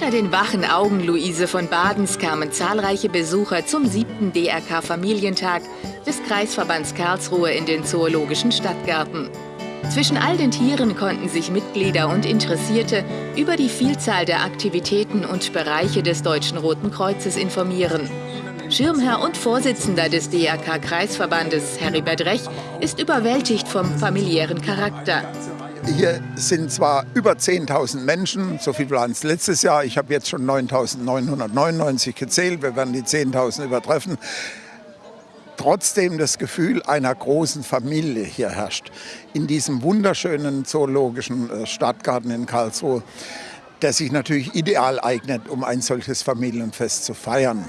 Unter den wachen Augen Luise von Badens kamen zahlreiche Besucher zum siebten DRK Familientag des Kreisverbands Karlsruhe in den Zoologischen Stadtgarten. Zwischen all den Tieren konnten sich Mitglieder und Interessierte über die Vielzahl der Aktivitäten und Bereiche des Deutschen Roten Kreuzes informieren. Schirmherr und Vorsitzender des DRK-Kreisverbandes, Heribert Rech, ist überwältigt vom familiären Charakter. Hier sind zwar über 10.000 Menschen, so viel waren es letztes Jahr. Ich habe jetzt schon 9.999 gezählt, wir werden die 10.000 übertreffen. Trotzdem das Gefühl einer großen Familie hier herrscht. In diesem wunderschönen zoologischen äh, Stadtgarten in Karlsruhe, der sich natürlich ideal eignet, um ein solches Familienfest zu feiern.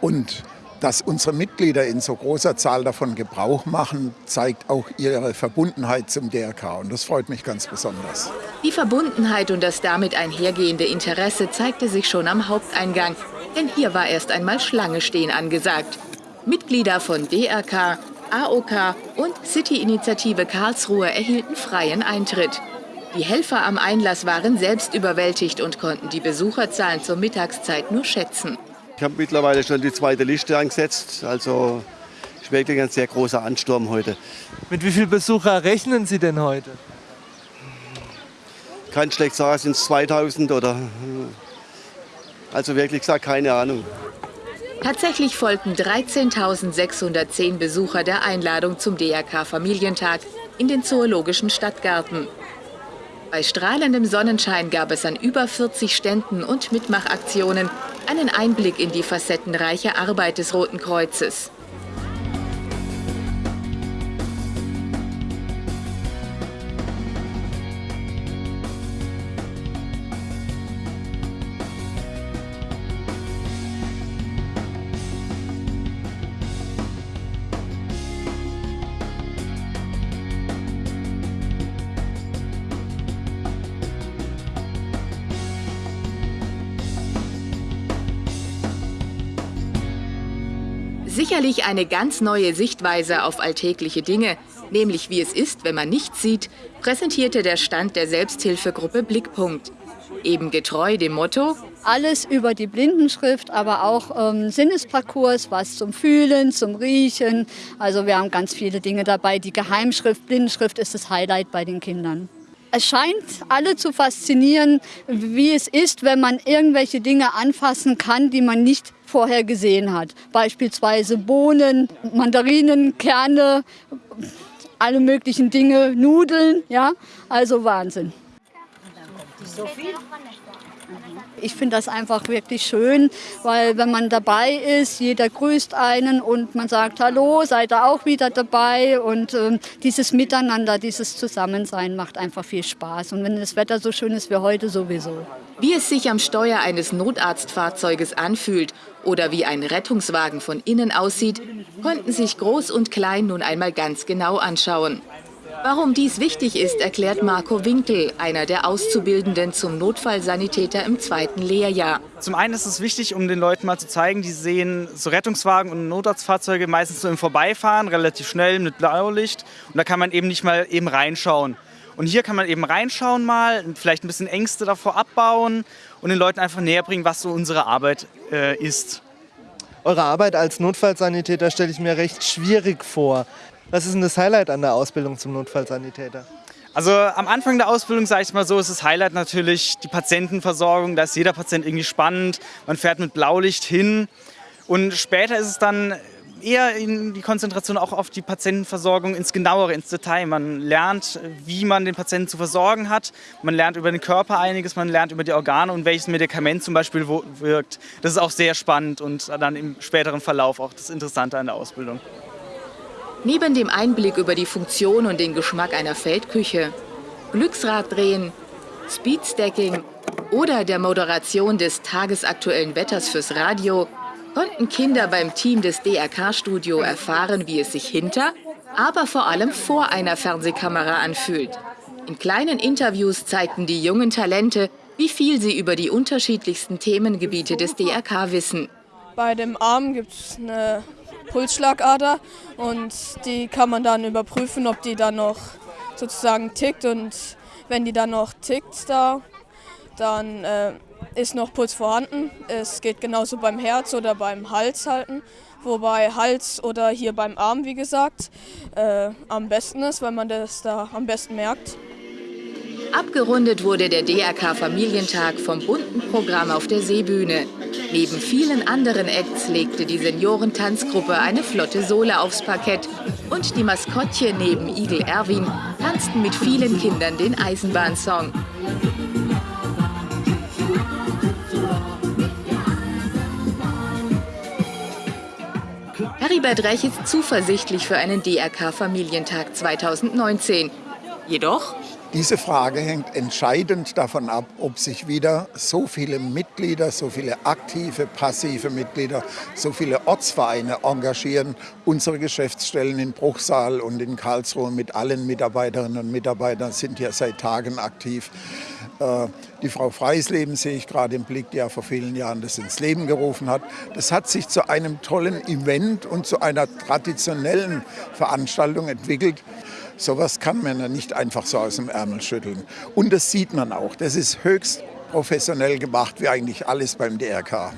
Und dass unsere Mitglieder in so großer Zahl davon Gebrauch machen, zeigt auch ihre Verbundenheit zum DRK. Und das freut mich ganz besonders. Die Verbundenheit und das damit einhergehende Interesse zeigte sich schon am Haupteingang. Denn hier war erst einmal Schlange stehen angesagt. Mitglieder von DRK, AOK und City-Initiative Karlsruhe erhielten freien Eintritt. Die Helfer am Einlass waren selbst überwältigt und konnten die Besucherzahlen zur Mittagszeit nur schätzen. Ich habe mittlerweile schon die zweite Liste angesetzt. Also ist wirklich ein sehr großer Ansturm heute. Mit wie vielen Besucher rechnen Sie denn heute? Kann schlecht sagen, sind es 2000 oder. Also wirklich gesagt, keine Ahnung. Tatsächlich folgten 13.610 Besucher der Einladung zum DRK Familientag in den Zoologischen Stadtgarten. Bei strahlendem Sonnenschein gab es an über 40 Ständen und Mitmachaktionen einen Einblick in die facettenreiche Arbeit des Roten Kreuzes. Sicherlich eine ganz neue Sichtweise auf alltägliche Dinge, nämlich wie es ist, wenn man nichts sieht, präsentierte der Stand der Selbsthilfegruppe Blickpunkt. Eben getreu dem Motto alles über die Blindenschrift, aber auch ähm, Sinnesparcours, was zum Fühlen, zum Riechen. Also wir haben ganz viele Dinge dabei. Die Geheimschrift, Blindenschrift ist das Highlight bei den Kindern. Es scheint alle zu faszinieren, wie es ist, wenn man irgendwelche Dinge anfassen kann, die man nicht vorher gesehen hat. Beispielsweise Bohnen, Mandarinen, Kerne, alle möglichen Dinge, Nudeln, ja, also Wahnsinn. So viel? Ich finde das einfach wirklich schön, weil wenn man dabei ist, jeder grüßt einen und man sagt Hallo, seid ihr auch wieder dabei und äh, dieses Miteinander, dieses Zusammensein macht einfach viel Spaß und wenn das Wetter so schön ist wie heute sowieso. Wie es sich am Steuer eines Notarztfahrzeuges anfühlt oder wie ein Rettungswagen von innen aussieht, konnten sich Groß und Klein nun einmal ganz genau anschauen. Warum dies wichtig ist, erklärt Marco Winkel, einer der Auszubildenden zum Notfallsanitäter im zweiten Lehrjahr. Zum einen ist es wichtig, um den Leuten mal zu zeigen, die sehen so Rettungswagen und Notarztfahrzeuge meistens so im Vorbeifahren, relativ schnell mit Blaulicht. Und da kann man eben nicht mal eben reinschauen. Und hier kann man eben reinschauen mal, vielleicht ein bisschen Ängste davor abbauen und den Leuten einfach näher bringen, was so unsere Arbeit äh, ist. Eure Arbeit als Notfallsanitäter stelle ich mir recht schwierig vor. Was ist denn das Highlight an der Ausbildung zum Notfallsanitäter? Also am Anfang der Ausbildung, sage ich mal so, ist das Highlight natürlich die Patientenversorgung. Da ist jeder Patient irgendwie spannend. Man fährt mit Blaulicht hin. Und später ist es dann eher in die Konzentration auch auf die Patientenversorgung ins Genauere, ins Detail. Man lernt, wie man den Patienten zu versorgen hat. Man lernt über den Körper einiges, man lernt über die Organe und welches Medikament zum Beispiel wirkt. Das ist auch sehr spannend und dann im späteren Verlauf auch das Interessante an der Ausbildung. Neben dem Einblick über die Funktion und den Geschmack einer Feldküche, Glücksraddrehen, Speedstacking oder der Moderation des tagesaktuellen Wetters fürs Radio konnten Kinder beim Team des DRK-Studio erfahren, wie es sich hinter, aber vor allem vor einer Fernsehkamera anfühlt. In kleinen Interviews zeigten die jungen Talente, wie viel sie über die unterschiedlichsten Themengebiete des DRK wissen. Bei dem Arm gibt es eine Pulsschlagader und die kann man dann überprüfen, ob die dann noch sozusagen tickt und wenn die dann noch tickt da, dann äh, ist noch Puls vorhanden. Es geht genauso beim Herz oder beim Hals halten. Wobei Hals oder hier beim Arm, wie gesagt, äh, am besten ist, weil man das da am besten merkt. Abgerundet wurde der DRK Familientag vom bunten Programm auf der Seebühne. Neben vielen anderen Acts legte die Seniorentanzgruppe eine flotte Sohle aufs Parkett. Und die Maskottchen neben Igel Erwin tanzten mit vielen Kindern den Eisenbahnsong. Heribert Rech ist zuversichtlich für einen DRK-Familientag 2019. Jedoch diese Frage hängt entscheidend davon ab, ob sich wieder so viele Mitglieder, so viele aktive, passive Mitglieder, so viele Ortsvereine engagieren. Unsere Geschäftsstellen in Bruchsal und in Karlsruhe mit allen Mitarbeiterinnen und Mitarbeitern sind ja seit Tagen aktiv. Äh, die Frau Freisleben sehe ich gerade im Blick, die ja vor vielen Jahren das ins Leben gerufen hat. Das hat sich zu einem tollen Event und zu einer traditionellen Veranstaltung entwickelt. Sowas kann man ja nicht einfach so aus dem Ärmel schütteln. Und das sieht man auch. Das ist höchst professionell gemacht, wie eigentlich alles beim DRK.